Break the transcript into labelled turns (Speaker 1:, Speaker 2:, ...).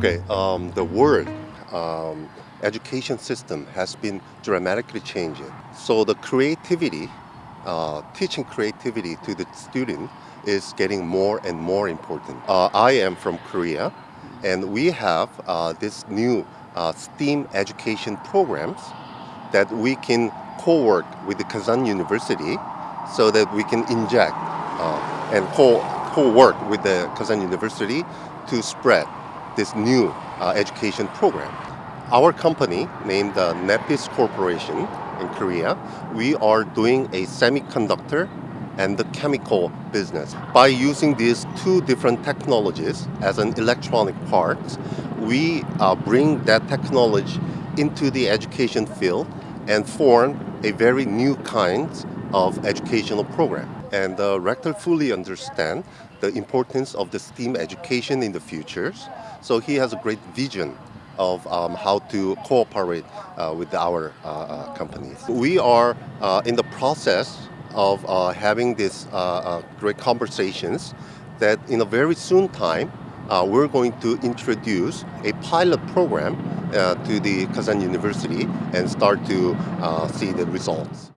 Speaker 1: Okay, um, the world um, education system has been dramatically changing. So the creativity, uh, teaching creativity to the student is getting more and more important. Uh, I am from Korea, and we have uh, this new uh, STEAM education programs that we can co-work with the Kazan University so that we can inject uh, and co- co-work with the Kazan University to spread this new uh, education program. Our company, named uh, Nepes Corporation in Korea, we are doing a semiconductor and the chemical business. By using these two different technologies as an electronic parts, we uh, bring that technology into the education field and form a very new kind of educational program. And the rector fully understand the importance of the STEAM education in the futures. So he has a great vision of um, how to cooperate uh, with our uh, uh, companies. We are uh, in the process of uh, having these uh, uh, great conversations that in a very soon time uh, we're going to introduce a pilot program uh, to the Kazan University and start to uh, see the results.